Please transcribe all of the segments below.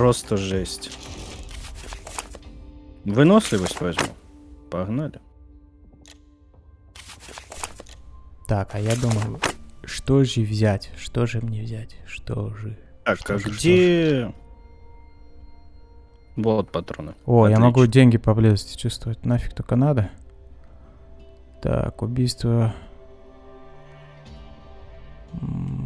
Просто жесть. Выносливость возьму. Погнали. Так, а я думаю, что же взять? Что же мне взять? Что же? Так, Что а же, что где... Вот патроны. О, я могу Отлично. деньги поблизости чувствовать. Нафиг только надо. Так, убийство. М.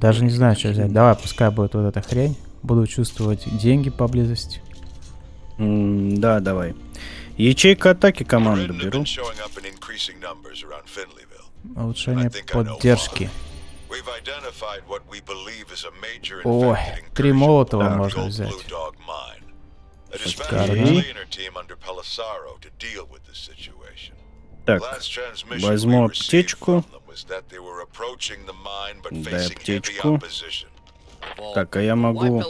Даже не знаю, что взять. Давай, пускай будет вот эта хрень. Буду чувствовать деньги поблизости. М, Да, давай. Ячейка атаки команду беру. Улучшение поддержки. Ой, три молотова Так. можно взять. Шикарно. Так, возьму аптечку. Дай heavy аптечку. Так, а я могу...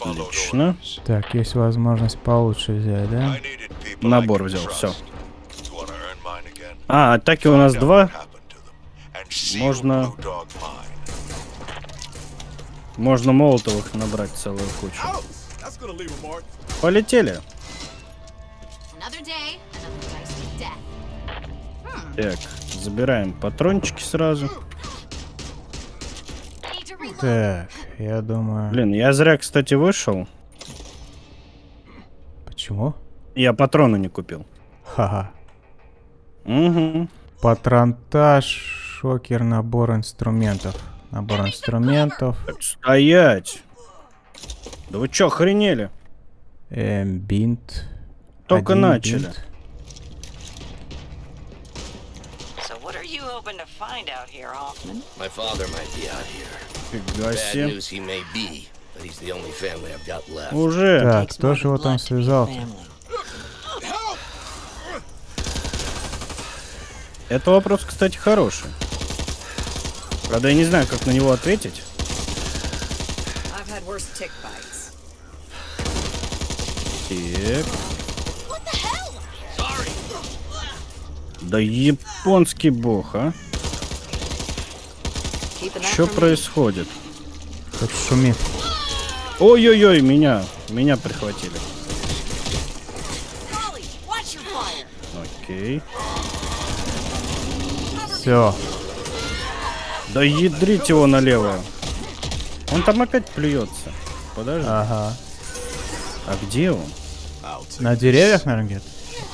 Отлично. Так, есть возможность получше взять, да? Набор взял, again? А, атаки у нас два. Можно-. Можно молотовых набрать целую кучу. Полетели. Another day, another. Так, забираем патрончики сразу. Так, я думаю... Блин, я зря, кстати, вышел. Почему? Я патроны не купил. Ха-ха. Угу. Патронтаж, шокер, набор инструментов. Набор инструментов. Стоять. Да вы чё, охренели? Эм, бинт. Только Один начали. бинт. Hoping to find out here, Hoffman? My father might be out here. Bad news he may be, but he's the only family I've got left. Уже. Так, кто же его там связал? Это вопрос, кстати, хороший. Правда, я не знаю, как на него ответить. Так. Да японский бог, а? Что происходит? Тут шумит. Ой-ой-ой, меня. Меня прихватили. Окей. Все. Да ядрить его налево. Он там опять плюется. Подожди. Ага. А где он? На деревьях, наверное, где-то?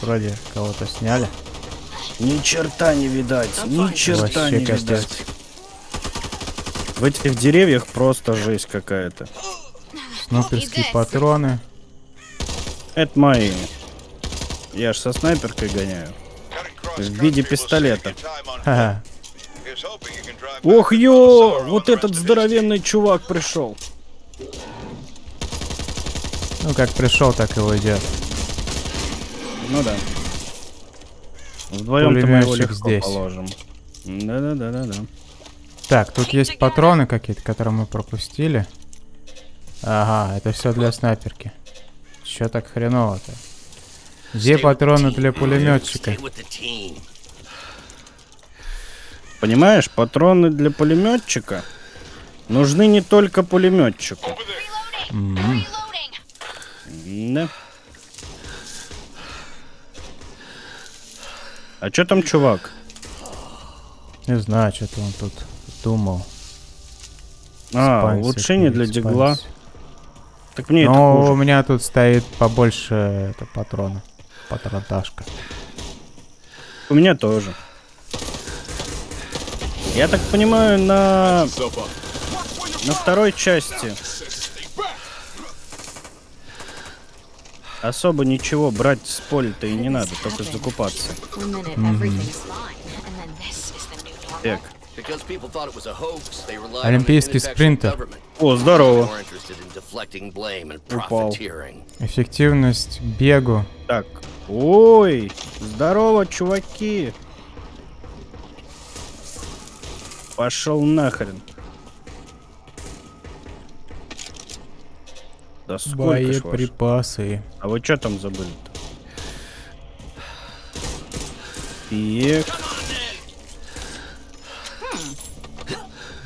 Вроде кого-то сняли. Ни черта не видать. Ни черта Вообще не видать. В этих деревьях просто жесть какая-то. Снайперские патроны. Это мои. Я ж со снайперкой гоняю. В виде пистолета. Ох, ё! Вот этот здоровенный чувак пришел. Ну, как пришел, так и уйдет. Ну да. Вдвоем-то мы его легко здесь. положим. Да-да-да-да-да. Так, тут есть патроны какие-то, которые мы пропустили. Ага, это все для снайперки. Че так хреново-то? Где патроны для пулеметчика? Понимаешь, патроны для пулеметчика нужны не только пулеметчику. Reloading. Да. А чё там чувак? Не знаю, что-то он тут думал. А, Спансер, улучшение для перед дигла. Так мне это Ну, у меня тут стоит побольше это, патрона. Патронташка. У меня тоже. Я так понимаю, на... На второй части особо ничего брать с поля-то и не надо, только закупаться. Так. Олимпийский спринтер. О, здорово. Упал. Эффективность бегу. Так. Ой, здорово, чуваки. Пошел нахрен. Да сколько? Боеприпасы. А вы что там забыли-то? Так.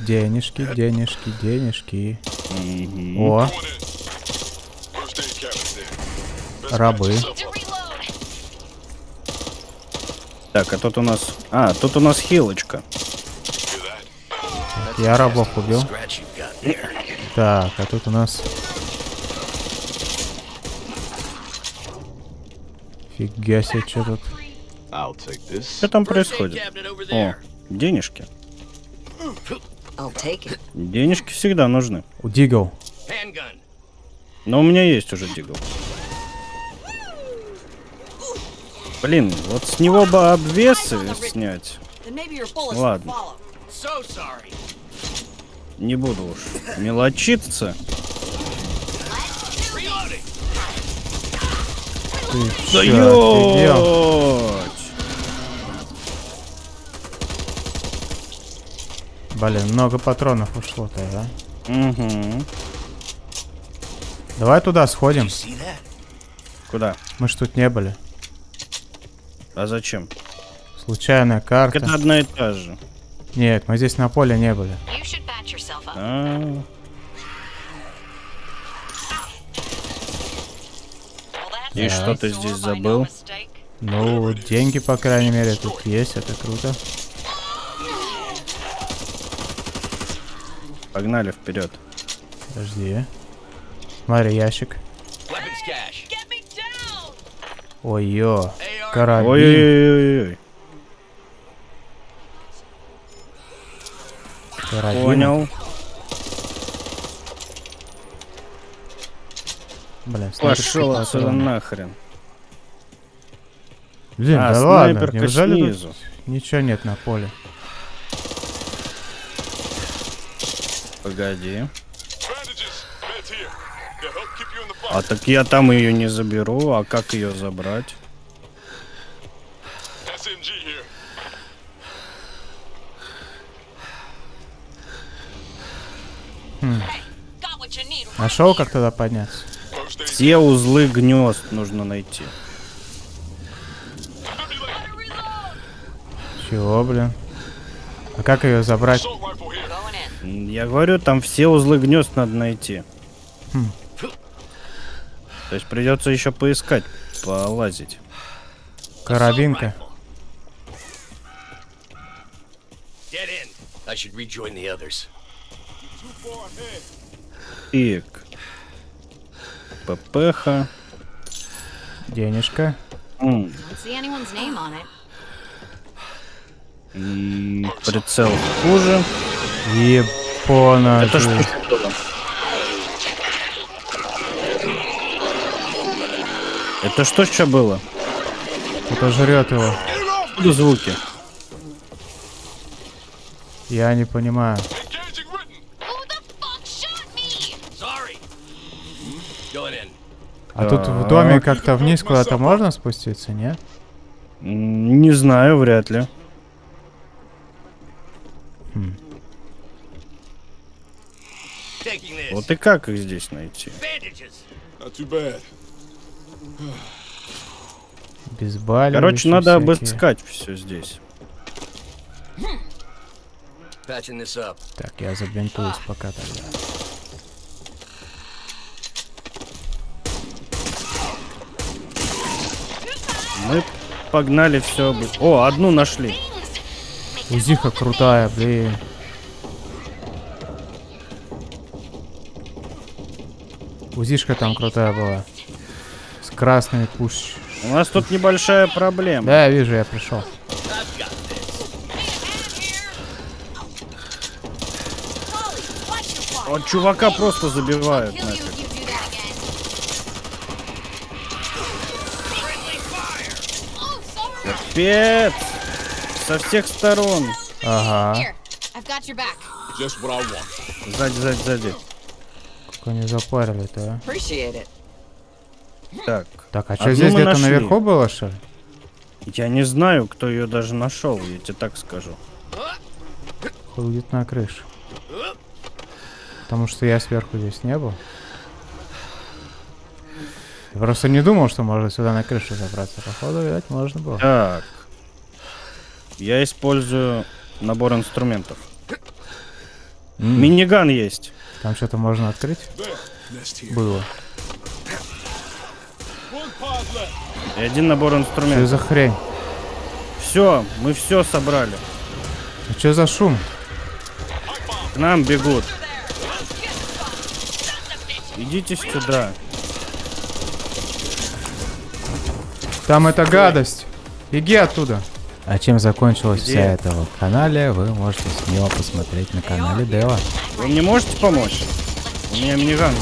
Денежки, денежки, денежки. Мгм. О, рабы. Так, а тут у нас... А, тут у нас хилочка. That? Я рабов убил. Так, а тут у нас... Фига себе, что тут? Что там происходит? О, денежки. Денежки всегда нужны. У Дигл. Но у меня есть уже дигл. Блин, вот с него бы обвесы снять. Ладно. Не буду уж мелочиться. Ты Да чё, офигел? ёть! Блин, много патронов ушло-то, да? Угу. Давай туда сходим. Куда? Мы ж тут не были. А зачем? Случайная Так карта. это одна и та же. Нет, мы здесь на поле не были. Yourself up. А, И что ты nice. здесь забыл? Ну, деньги, по крайней мере, тут есть, это круто. Погнали вперед. Подожди. Смотри, ящик. Ой-ё. Карабин. Ой-ой-ой. Карабин. Понял. Блин, Пошел отсюда нахрен. Блин, А, да ладно, неужели тут снизу. ничего нет на поле? Погоди. А так я там ее не заберу. А как ее забрать? Need. Нашел, как туда подняться? Все узлы гнезд нужно найти. Чего, блин? А как ее забрать? Я говорю, там все узлы гнезд надо найти. Хм. То есть придется еще поискать, полазить. Карабинка. Get ППХ. Денежка. It. м, Прицел хуже. Япона. Это что? Это что еще было? Кто-то жрет его. Откуда звуки? Я не понимаю. А тут в доме как-то вниз куда-то можно спуститься, нет? М, Не знаю, вряд ли. This. Вот и как их здесь найти? Bad. Безбаливающие Короче, надо всякие. обыскать все здесь. Так, я забинтуюсь пока тогда. Мы погнали все. О, одну нашли. Узиха крутая, блин. Узишка там крутая была. С красными пуш. У нас тут небольшая проблема. Да, я вижу, я пришел. Вот чувака просто забивают. You нафиг. Капец! Со всех сторон. Ага. Сзади, сзади, сзади. Как они запарили-то, а? Так. Так, а что Одну здесь где-то наверху было, что ли? Я не знаю, кто ее даже нашел, я тебе так скажу. Ходит на крыше. Потому что я сверху здесь не был. Я просто не думал, что можно сюда на крышу забраться. Походу, видать, можно было. Миниган есть. Там что-то можно открыть? Было. И один набор Что инструментов. за хрень? Все, мы все собрали. А что за шум? К нам бегут. Идите сюда. Там эта гадость. Беги оттуда. А чем закончилась Где? вся эта вот каналия, вы можете смело посмотреть на канале Дева. Вы мне можете помочь? У меня миниган.